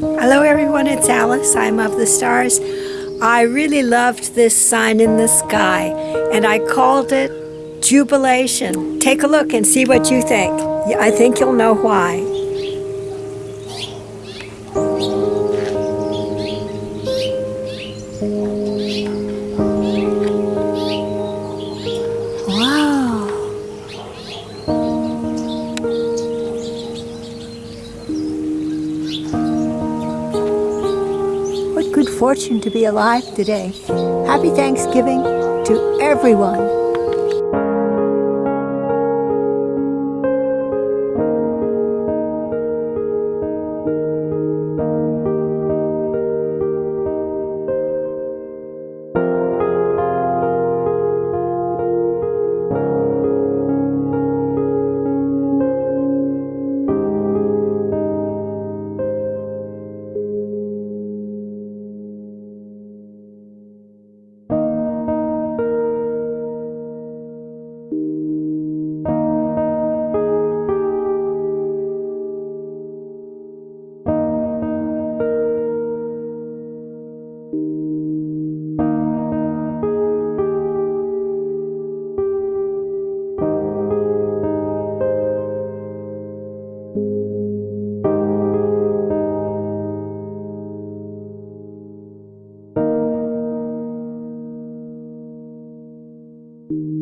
Hello everyone, it's Alice. I'm of the stars. I really loved this sign in the sky and I called it Jubilation. Take a look and see what you think. I think you'll know why. Wow. Good fortune to be alive today. Happy Thanksgiving to everyone. You